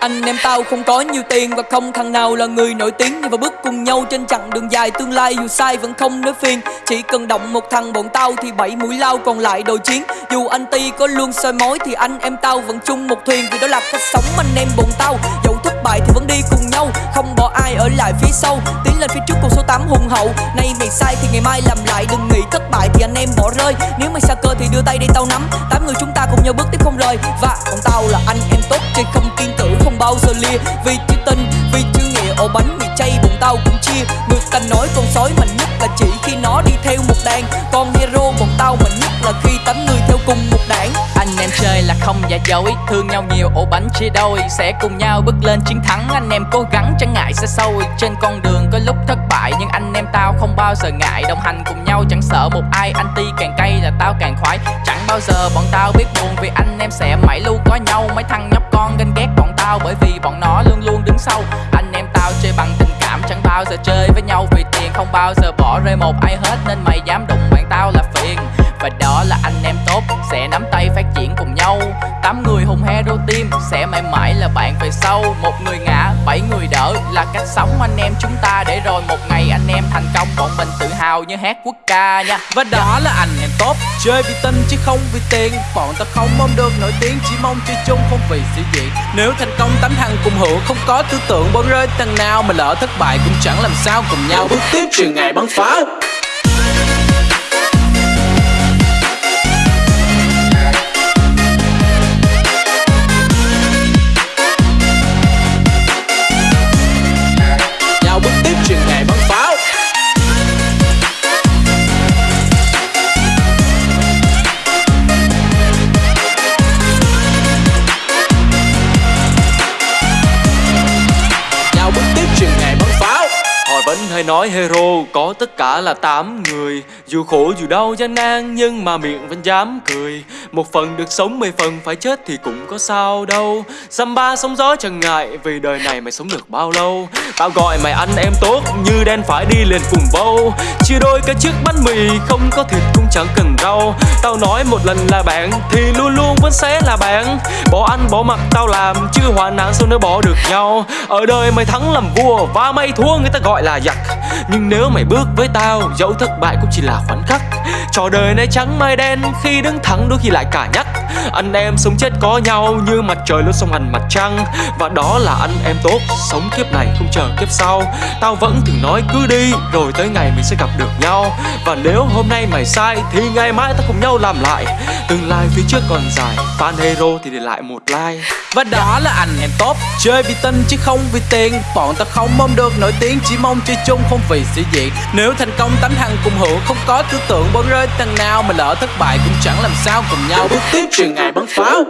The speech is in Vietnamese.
Anh em tao không có nhiều tiền Và không thằng nào là người nổi tiếng. Nhưng mà bước cùng nhau trên chặng đường dài, Tương lai dù sai vẫn không nói phiền. Chỉ cần động một thằng bọn tao Thì bảy mũi lao còn lại đồ chiến. Dù anh Ti có luôn soi mối Thì anh em tao vẫn chung một thuyền. Vì đó là cách sống anh em bọn tao. Dẫu thất bại thì vẫn đi cùng nhau, Không bỏ ai ở lại phía sau. Tiến lên phía trước con số 8 hùng hậu. Nay mày sai thì ngày mai làm lại, Đừng nghĩ thất bại thì anh em bỏ rơi. Nếu mày xa cơ thì đưa tay đây tao nắm. Tám người chúng cùng nhau bước tiếp không lời Và bọn tao là anh em tốt, Chơi không tin tử, không bao giờ lia Vì chữ tình, vì chữ nghĩa, ổ bánh mì chay bọn tao cũng chia. Người ta nói con sói mạnh nhất là chỉ khi nó đi theo một đàn. Con hero bọn tao mạnh nhất là khi tám người theo cùng một đảng. Anh em chơi là không giả dối, Thương nhau nhiều, ổ bánh chia đôi. Sẽ cùng nhau bước lên chiến thắng. Anh em cố gắng, chẳng ngại xa sâu. Trên con đường có lúc thất bại bao giờ ngại Đồng hành cùng nhau, chẳng sợ một ai Anh ti càng cay là tao càng khoái. Chẳng bao giờ bọn tao biết buồn Vì anh em sẽ mãi luôn có nhau. Mấy thằng nhóc con ganh ghét bọn tao Bởi vì bọn nó luôn luôn đứng sau. Anh em tao chơi bằng tình cảm, Chẳng bao giờ chơi với nhau vì tiền, Không bao giờ bỏ rơi một ai hết. Nên mày dám đụng bạn tao là và đó là anh em tốt Sẽ nắm tay phát triển cùng nhau. Tám người hùng hero team Sẽ mãi mãi là bạn về sau. Một người ngã, bảy người đỡ Là cách sống anh em chúng ta Để rồi một ngày anh em thành công. Bọn mình tự hào như hát quốc ca nha. Và đó là anh em tốt Chơi vì tinh chứ không vì tiền. Bọn ta không mong được nổi tiếng Chỉ mong chơi chung không vì sĩ diện. Nếu thành công tám thằng cùng hưởng Không có tư tưởng. Bỏ rơi thằng nào Mà lỡ thất bại cũng chẳng làm sao cùng nhau. Bước tiếp truyền ngày bắn pháo hay nói hero, có tất cả là 8 người. Dù khổ dù đau gian nan nhưng mà miệng vẫn dám cười. Một phần được sống, mười phần phải chết thì cũng có sao đâu. Samba sóng gió chẳng ngại, vì đời này mày sống được bao lâu? Tao gọi mày anh em tốt, như đen phải đi liền cùng vâu Chia đôi cái chiếc bánh mì, không có thịt cũng chẳng cần rau. Tao nói một lần là bạn, thì luôn luôn vẫn sẽ là bạn. Bỏ ăn, bỏ mặc, tao làm, chứ hoàn nạn sao nữa bỏ được nhau? Ở đời mày thắng làm vua, và mày thua, người ta gọi là giặc. Nhưng nếu mày bước với tao dẫu thất bại cũng chỉ là khoảnh khắc. Trò đời này trắng mai đen, khi đứng thẳng đôi khi lại cả nhắc. Anh em sống chết có nhau, như mặt trời luôn song hành mặt trăng. Và đó là anh em tốt, sống kiếp này không chờ kiếp sau. Tao vẫn thường nói cứ đi, rồi tới ngày mình sẽ gặp được nhau. Và nếu hôm nay mày sai, thì ngày mai ta cùng nhau làm lại. Tương lai phía trước còn dài, Fan hero thì để lại một like. Và đó là anh em tốt, Chơi vì tin chứ không vì tiền. Bọn ta không mong được nổi tiếng, Chỉ mong chơi chung không vì sĩ diện Nếu thành công tám thằng cùng hưởng Không có tư tưởng bỏ rơi thằng nào Mà lỡ thất bại cũng chẳng làm sao cùng nhau Bước tiếp trường ngày bắn pháo.